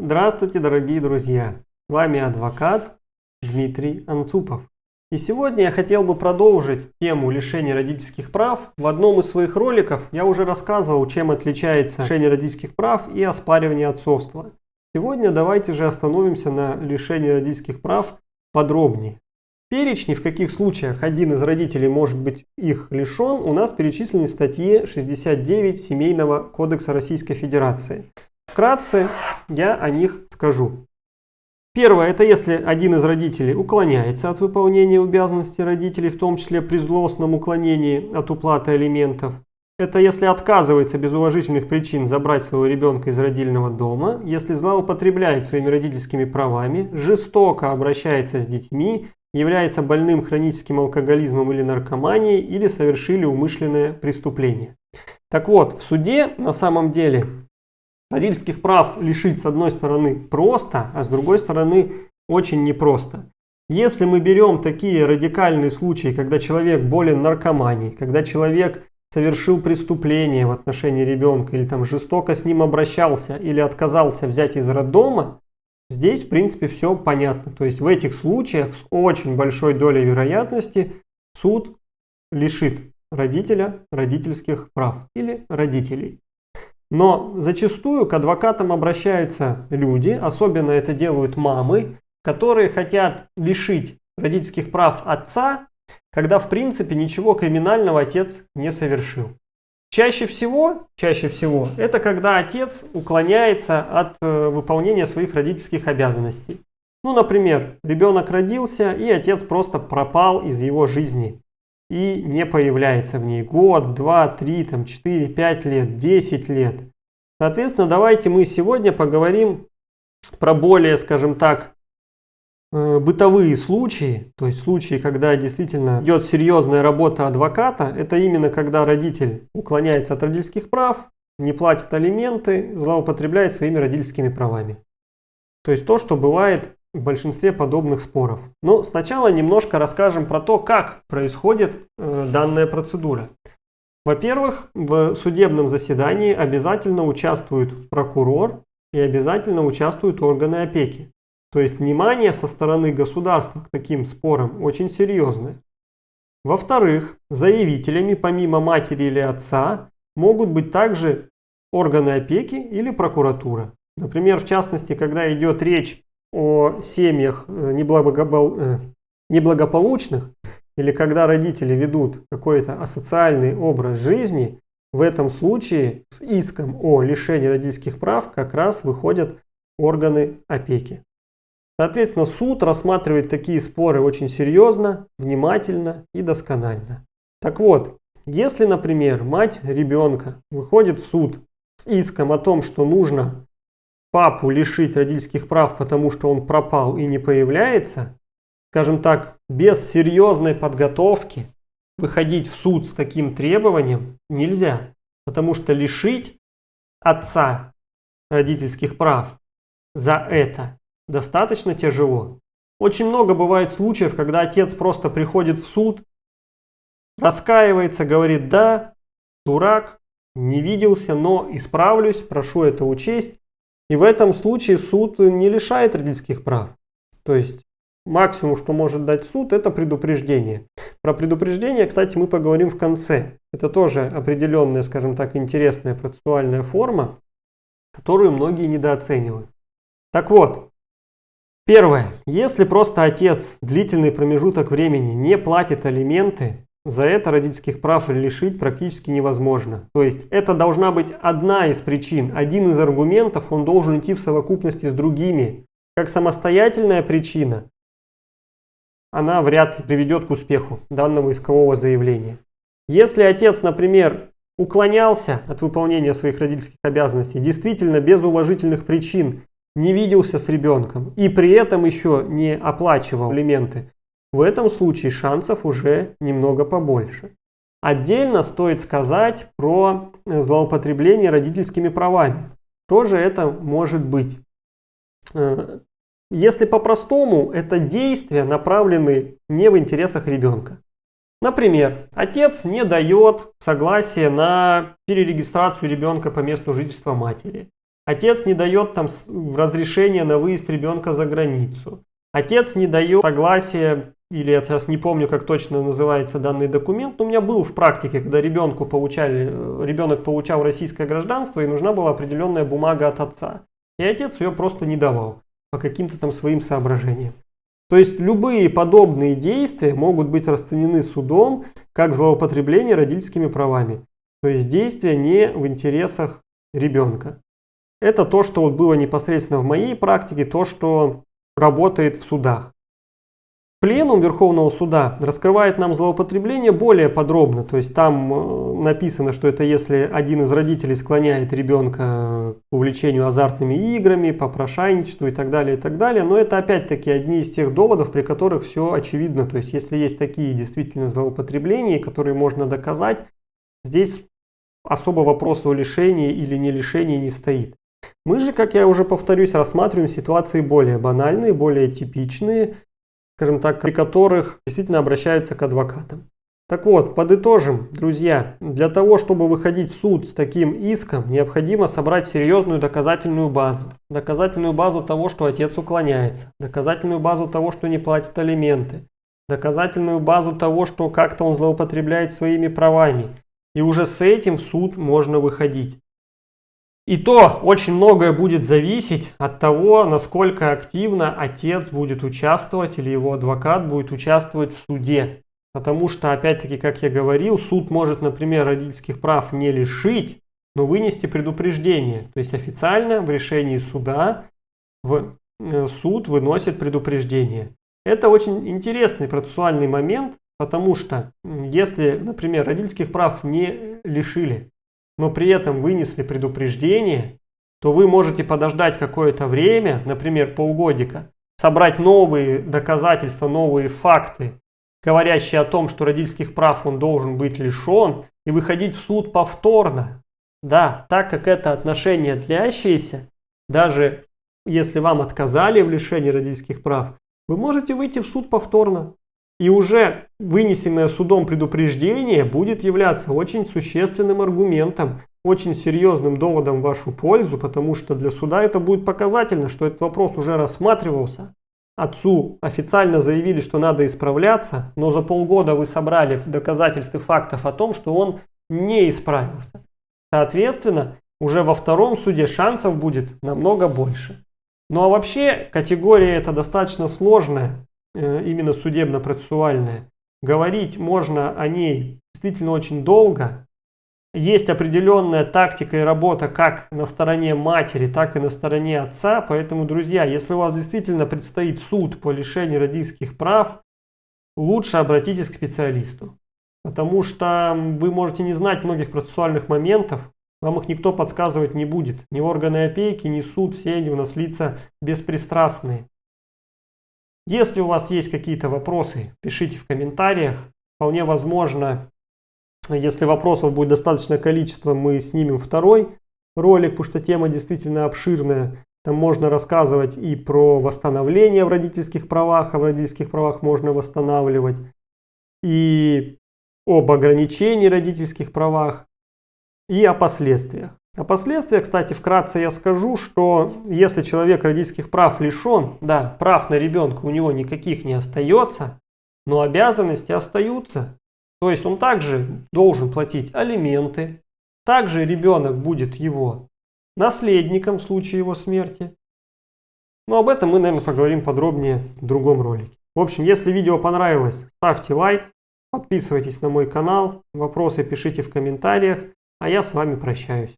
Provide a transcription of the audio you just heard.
Здравствуйте, дорогие друзья! С вами адвокат Дмитрий Анцупов. И сегодня я хотел бы продолжить тему лишения родительских прав. В одном из своих роликов я уже рассказывал, чем отличается лишение родительских прав и оспаривание отцовства. Сегодня давайте же остановимся на лишении родительских прав подробнее. В перечне, в каких случаях один из родителей может быть их лишен, у нас перечислены в статье 69 Семейного кодекса Российской Федерации. Вкратце я о них скажу. Первое, это если один из родителей уклоняется от выполнения обязанностей родителей, в том числе при злостном уклонении от уплаты алиментов. Это если отказывается без уважительных причин забрать своего ребенка из родильного дома, если злоупотребляет своими родительскими правами, жестоко обращается с детьми, является больным хроническим алкоголизмом или наркоманией, или совершили умышленное преступление. Так вот, в суде на самом деле Родительских прав лишить с одной стороны просто, а с другой стороны очень непросто. Если мы берем такие радикальные случаи, когда человек болен наркоманией, когда человек совершил преступление в отношении ребенка или там жестоко с ним обращался или отказался взять из роддома, здесь в принципе все понятно. То есть в этих случаях с очень большой долей вероятности суд лишит родителя родительских прав или родителей. Но зачастую к адвокатам обращаются люди, особенно это делают мамы, которые хотят лишить родительских прав отца, когда в принципе ничего криминального отец не совершил. Чаще всего, чаще всего, это когда отец уклоняется от э, выполнения своих родительских обязанностей. Ну, например, ребенок родился, и отец просто пропал из его жизни и не появляется в ней год, два, три, там, четыре, пять лет, десять лет. Соответственно, давайте мы сегодня поговорим про более, скажем так, э, бытовые случаи, то есть случаи, когда действительно идет серьезная работа адвоката, это именно когда родитель уклоняется от родительских прав, не платит алименты, злоупотребляет своими родительскими правами. То есть то, что бывает в большинстве подобных споров. Но сначала немножко расскажем про то, как происходит э, данная процедура. Во-первых, в судебном заседании обязательно участвует прокурор и обязательно участвуют органы опеки. То есть внимание со стороны государства к таким спорам очень серьезное. Во-вторых, заявителями помимо матери или отца могут быть также органы опеки или прокуратура. Например, в частности, когда идет речь о семьях э, э, неблагополучных, или когда родители ведут какой-то асоциальный образ жизни, в этом случае с иском о лишении родительских прав как раз выходят органы опеки. Соответственно, суд рассматривает такие споры очень серьезно, внимательно и досконально. Так вот, если, например, мать ребенка выходит в суд с иском о том, что нужно папу лишить родительских прав, потому что он пропал и не появляется, скажем так, без серьезной подготовки выходить в суд с таким требованием нельзя. Потому что лишить отца родительских прав за это достаточно тяжело. Очень много бывает случаев, когда отец просто приходит в суд, раскаивается, говорит, да, дурак, не виделся, но исправлюсь, прошу это учесть. И в этом случае суд не лишает родительских прав. То есть максимум, что может дать суд, это предупреждение. Про предупреждение, кстати, мы поговорим в конце. Это тоже определенная, скажем так, интересная процессуальная форма, которую многие недооценивают. Так вот, первое. Если просто отец длительный промежуток времени не платит алименты, за это родительских прав лишить практически невозможно. То есть это должна быть одна из причин, один из аргументов, он должен идти в совокупности с другими. Как самостоятельная причина, она вряд ли приведет к успеху данного искового заявления. Если отец, например, уклонялся от выполнения своих родительских обязанностей, действительно без уважительных причин не виделся с ребенком и при этом еще не оплачивал алименты, в этом случае шансов уже немного побольше. Отдельно стоит сказать про злоупотребление родительскими правами. Тоже это может быть. Э, если по-простому, это действия направлены не в интересах ребенка. Например, отец не дает согласия на перерегистрацию ребенка по месту жительства матери. Отец не дает там разрешение на выезд ребенка за границу. Отец не дает согласия, или я сейчас не помню, как точно называется данный документ, но у меня был в практике, когда ребенку получали, э, ребенок получал российское гражданство, и нужна была определенная бумага от отца. И отец ее просто не давал по каким-то там своим соображениям. То есть любые подобные действия могут быть расценены судом как злоупотребление родительскими правами. То есть действия не в интересах ребенка. Это то, что вот было непосредственно в моей практике, то, что работает в судах. Пленум Верховного Суда раскрывает нам злоупотребление более подробно. То есть там э, написано, что это если один из родителей склоняет ребенка к увлечению азартными играми, попрошайничеству и так далее, и так далее. Но это опять-таки одни из тех доводов, при которых все очевидно. То есть если есть такие действительно злоупотребления, которые можно доказать, здесь особо вопроса о лишении или не лишении не стоит. Мы же, как я уже повторюсь, рассматриваем ситуации более банальные, более типичные, скажем так, при которых действительно обращаются к адвокатам. Так вот, подытожим, друзья, для того, чтобы выходить в суд с таким иском, необходимо собрать серьезную доказательную базу. Доказательную базу того, что отец уклоняется, доказательную базу того, что не платит алименты, доказательную базу того, что как-то он злоупотребляет своими правами. И уже с этим в суд можно выходить. И то очень многое будет зависеть от того, насколько активно отец будет участвовать или его адвокат будет участвовать в суде. Потому что, опять-таки, как я говорил, суд может, например, родительских прав не лишить, но вынести предупреждение. То есть официально в решении суда в э, суд выносит предупреждение. Это очень интересный процессуальный момент, потому что если, например, родительских прав не лишили, но при этом вынесли предупреждение, то вы можете подождать какое-то время, например, полгодика, собрать новые доказательства, новые факты, говорящие о том, что родительских прав он должен быть лишен, и выходить в суд повторно. Да, так как это отношение длящееся, даже если вам отказали в лишении родительских прав, вы можете выйти в суд повторно. И уже вынесенное судом предупреждение будет являться очень существенным аргументом, очень серьезным доводом в вашу пользу, потому что для суда это будет показательно, что этот вопрос уже рассматривался. Отцу официально заявили, что надо исправляться, но за полгода вы собрали доказательства фактов о том, что он не исправился. Соответственно, уже во втором суде шансов будет намного больше. Ну а вообще категория эта достаточно сложная, именно судебно-процессуальная, говорить можно о ней действительно очень долго. Есть определенная тактика и работа как на стороне матери, так и на стороне отца. Поэтому, друзья, если у вас действительно предстоит суд по лишению родительских прав, лучше обратитесь к специалисту. Потому что вы можете не знать многих процессуальных моментов, вам их никто подсказывать не будет. Ни органы опеки, ни суд, все они у нас лица беспристрастные. Если у вас есть какие-то вопросы, пишите в комментариях. Вполне возможно, если вопросов будет достаточное количество, мы снимем второй ролик, потому что тема действительно обширная. Там можно рассказывать и про восстановление в родительских правах, а в родительских правах можно восстанавливать, и об ограничении родительских правах, и о последствиях. О последствиях, кстати, вкратце я скажу, что если человек родительских прав лишен, да, прав на ребенка у него никаких не остается, но обязанности остаются. То есть он также должен платить алименты, также ребенок будет его наследником в случае его смерти. Но об этом мы, наверное, поговорим подробнее в другом ролике. В общем, если видео понравилось, ставьте лайк, подписывайтесь на мой канал, вопросы пишите в комментариях, а я с вами прощаюсь.